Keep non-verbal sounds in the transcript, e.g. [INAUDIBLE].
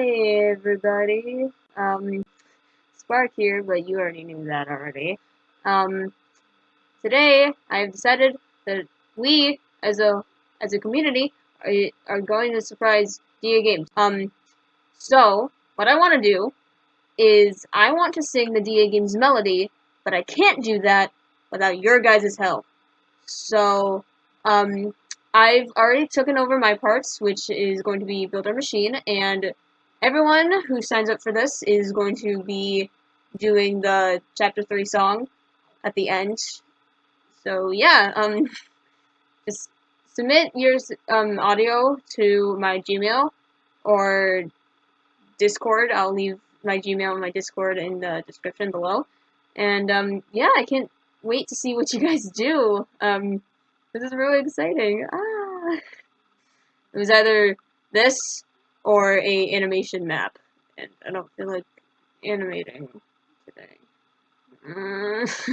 Hey everybody, um, Spark here, but you already knew that already. Um, today I've decided that we, as a as a community, are, are going to surprise DAGames. Um, so what I want to do is I want to sing the DAGames melody, but I can't do that without your guys' help. So, um, I've already taken over my parts, which is going to be build our machine, and everyone who signs up for this is going to be doing the chapter 3 song at the end. So yeah, um, [LAUGHS] just submit your um, audio to my Gmail or Discord. I'll leave my Gmail and my Discord in the description below. And um, yeah, I can't wait to see what you [LAUGHS] guys do. Um, this is really exciting. Ah. It was either this or a animation map, and I don't feel like animating today. Mm. [LAUGHS]